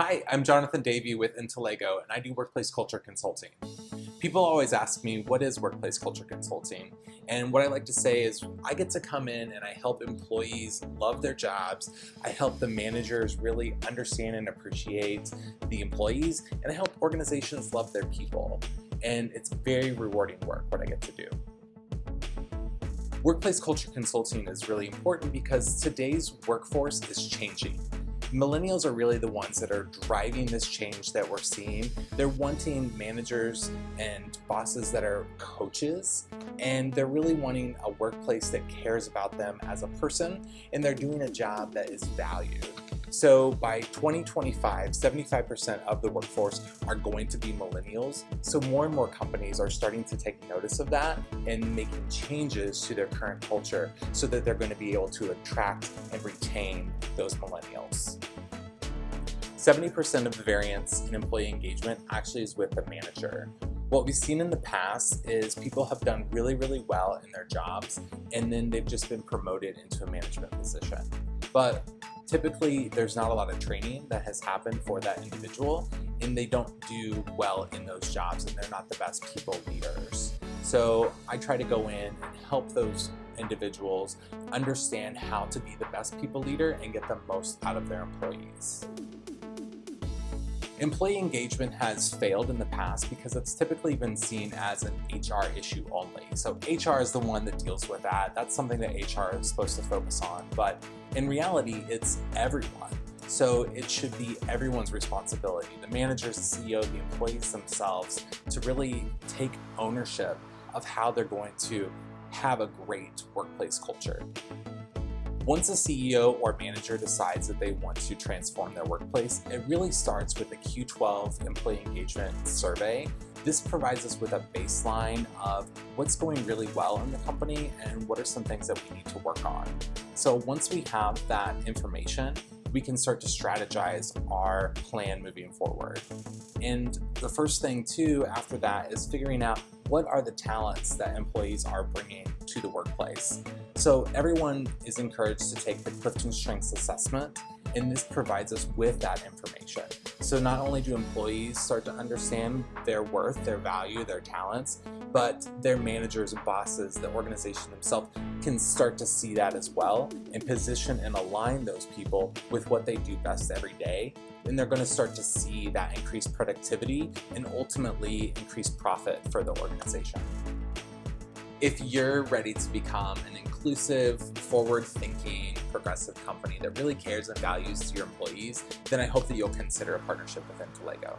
Hi, I'm Jonathan Davey with Intellego, and I do workplace culture consulting. People always ask me, what is workplace culture consulting? And what I like to say is I get to come in and I help employees love their jobs. I help the managers really understand and appreciate the employees, and I help organizations love their people. And it's very rewarding work what I get to do. Workplace culture consulting is really important because today's workforce is changing. Millennials are really the ones that are driving this change that we're seeing. They're wanting managers and bosses that are coaches, and they're really wanting a workplace that cares about them as a person, and they're doing a job that is valued. So by 2025, 75% of the workforce are going to be millennials. So more and more companies are starting to take notice of that and making changes to their current culture so that they're going to be able to attract and retain those millennials. 70% of the variance in employee engagement actually is with the manager. What we've seen in the past is people have done really, really well in their jobs and then they've just been promoted into a management position. But typically there's not a lot of training that has happened for that individual and they don't do well in those jobs and they're not the best people leaders. So I try to go in and help those individuals understand how to be the best people leader and get the most out of their employees. Employee engagement has failed in the past because it's typically been seen as an HR issue only. So HR is the one that deals with that. That's something that HR is supposed to focus on. But in reality, it's everyone. So it should be everyone's responsibility, the managers, the CEO, the employees themselves, to really take ownership of how they're going to have a great workplace culture. Once a CEO or manager decides that they want to transform their workplace, it really starts with the Q12 Employee Engagement Survey. This provides us with a baseline of what's going really well in the company and what are some things that we need to work on. So once we have that information, we can start to strategize our plan moving forward. And the first thing too after that is figuring out what are the talents that employees are bringing to the workplace. So everyone is encouraged to take the Clifton Strengths Assessment and this provides us with that information. So not only do employees start to understand their worth, their value, their talents, but their managers and bosses, the organization themselves can start to see that as well and position and align those people with what they do best every day. And they're going to start to see that increased productivity and ultimately increased profit for the organization. If you're ready to become an inclusive, forward-thinking, progressive company that really cares and values your employees, then I hope that you'll consider a partnership with Intelligo.